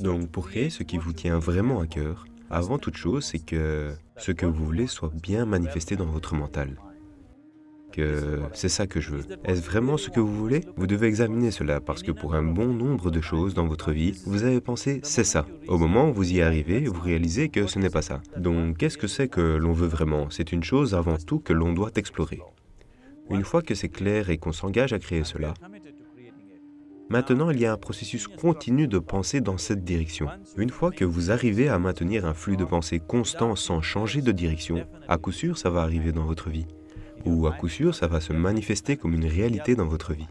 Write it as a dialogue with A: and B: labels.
A: Donc pour créer ce qui vous tient vraiment à cœur, avant toute chose, c'est que ce que vous voulez soit bien manifesté dans votre mental. Que c'est ça que je veux. Est-ce vraiment ce que vous voulez? Vous devez examiner cela parce que pour un bon nombre de choses dans votre vie, vous avez pensé c'est ça. Au moment où vous y arrivez, vous réalisez que ce n'est pas ça. Donc qu'est-ce que c'est que l'on veut vraiment? C'est une chose avant tout que l'on doit explorer. Une fois que c'est clair et qu'on s'engage à créer cela, Maintenant, il y a un processus continu de pensée dans cette direction. Une fois que vous arrivez à maintenir un flux de pensée constant sans changer de direction, à coup sûr, ça va arriver dans votre vie. Ou à coup sûr, ça va se manifester comme une réalité dans votre vie.